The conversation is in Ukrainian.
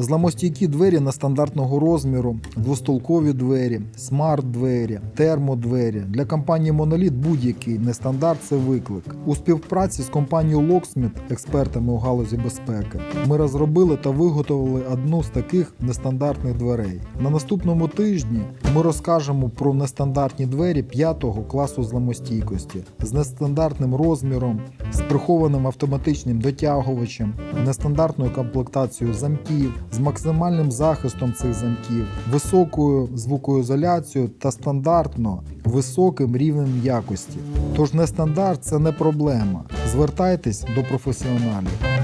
Зламостійкі двері нестандартного розміру, двостолкові двері, смарт-двері, термодвері. Для компанії Monolith будь-який нестандарт це виклик. У співпраці з компанією Locksmith, експертами у галузі безпеки, ми розробили та виготовили одну з таких нестандартних дверей. На наступному тижні ми розкажемо про нестандартні двері 5 класу зламостійкості з нестандартним розміром, з прихованим автоматичним дотягувачем, нестандартною комплектацією замків, з максимальним захистом цих замків, високою звукоізоляцією та стандартно високим рівнем якості. Тож нестандарт це не проблема. Звертайтесь до професіоналів.